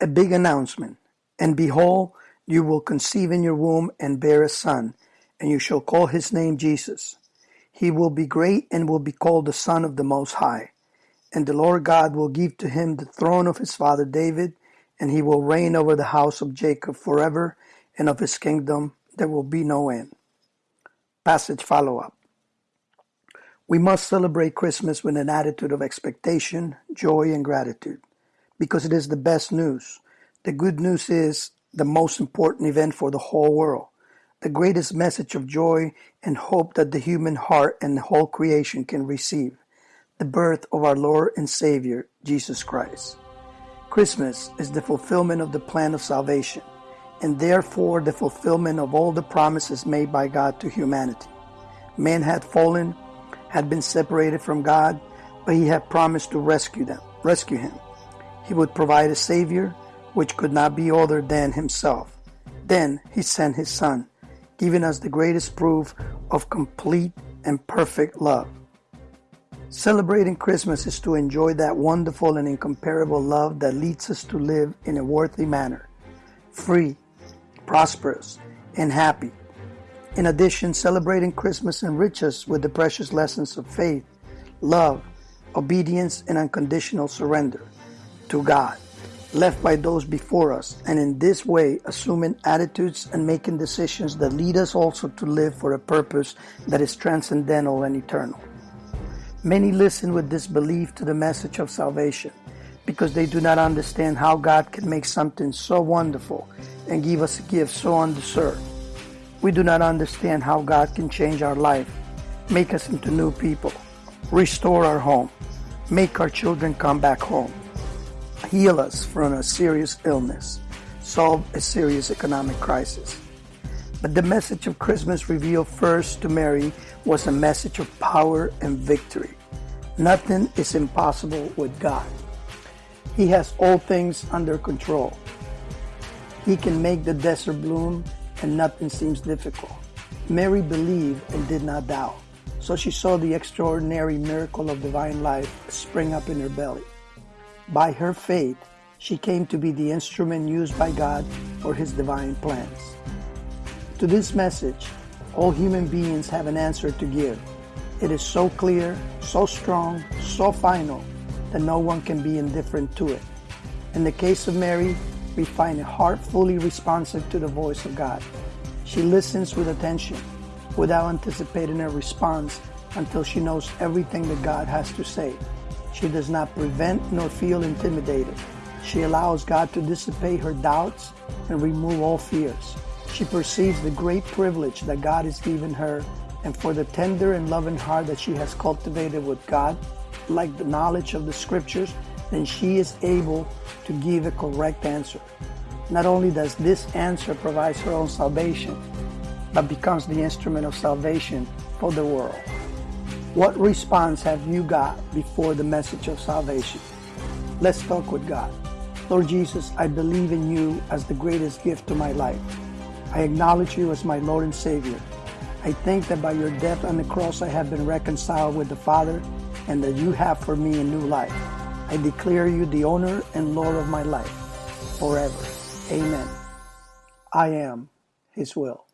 a big announcement. And behold, you will conceive in your womb and bear a son, and you shall call his name Jesus. He will be great and will be called the Son of the Most High. And the Lord God will give to him the throne of his father David, and he will reign over the house of Jacob forever, and of his kingdom there will be no end. Passage follow up. We must celebrate Christmas with an attitude of expectation, joy, and gratitude because it is the best news. The good news is the most important event for the whole world, the greatest message of joy and hope that the human heart and the whole creation can receive the birth of our Lord and Savior, Jesus Christ. Christmas is the fulfillment of the plan of salvation and therefore the fulfillment of all the promises made by God to humanity. Man had fallen, had been separated from God, but he had promised to rescue them, rescue him. He would provide a savior which could not be other than himself. Then he sent his son, giving us the greatest proof of complete and perfect love. Celebrating Christmas is to enjoy that wonderful and incomparable love that leads us to live in a worthy manner, free, prosperous, and happy. In addition, celebrating Christmas enriches us with the precious lessons of faith, love, obedience, and unconditional surrender to God left by those before us, and in this way assuming attitudes and making decisions that lead us also to live for a purpose that is transcendental and eternal. Many listen with disbelief to the message of salvation because they do not understand how God can make something so wonderful and give us a gift so undeserved. We do not understand how God can change our life, make us into new people, restore our home, make our children come back home, heal us from a serious illness, solve a serious economic crisis. But the message of Christmas revealed first to Mary was a message of power and victory. Nothing is impossible with God. He has all things under control. He can make the desert bloom and nothing seems difficult. Mary believed and did not doubt. So she saw the extraordinary miracle of divine life spring up in her belly. By her faith, she came to be the instrument used by God for his divine plans. To this message, all human beings have an answer to give. It is so clear, so strong, so final that no one can be indifferent to it. In the case of Mary, we find a heart fully responsive to the voice of God. She listens with attention without anticipating a response until she knows everything that God has to say. She does not prevent nor feel intimidated. She allows God to dissipate her doubts and remove all fears. She perceives the great privilege that God has given her and for the tender and loving heart that she has cultivated with God, like the knowledge of the scriptures, then she is able to give a correct answer. Not only does this answer provide her own salvation, but becomes the instrument of salvation for the world. What response have you got before the message of salvation? Let's talk with God. Lord Jesus, I believe in you as the greatest gift to my life. I acknowledge you as my Lord and Savior. I think that by your death on the cross I have been reconciled with the Father and that you have for me a new life. I declare you the owner and Lord of my life forever. Amen. I am His will.